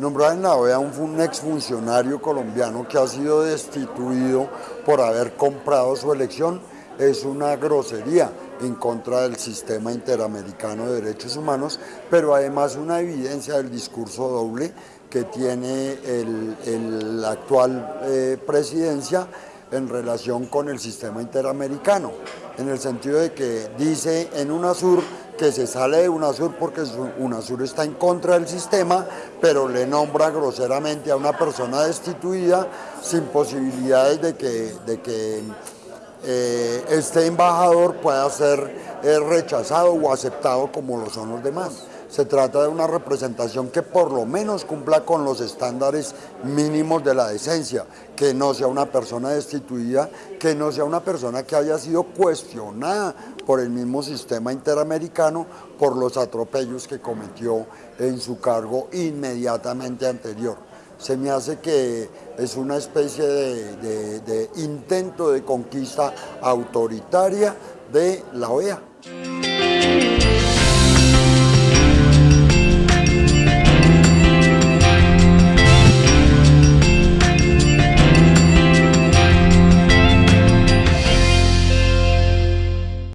Nombrar en la OEA un, un exfuncionario colombiano que ha sido destituido por haber comprado su elección. Es una grosería en contra del sistema interamericano de derechos humanos, pero además una evidencia del discurso doble que tiene la actual eh, presidencia en relación con el sistema interamericano, en el sentido de que dice en UNASUR que se sale de UNASUR porque UNASUR está en contra del sistema, pero le nombra groseramente a una persona destituida sin posibilidades de que, de que eh, este embajador pueda ser eh, rechazado o aceptado como lo son los demás. Se trata de una representación que por lo menos cumpla con los estándares mínimos de la decencia, que no sea una persona destituida, que no sea una persona que haya sido cuestionada por el mismo sistema interamericano por los atropellos que cometió en su cargo inmediatamente anterior. Se me hace que es una especie de, de intento de conquista autoritaria de la OEA.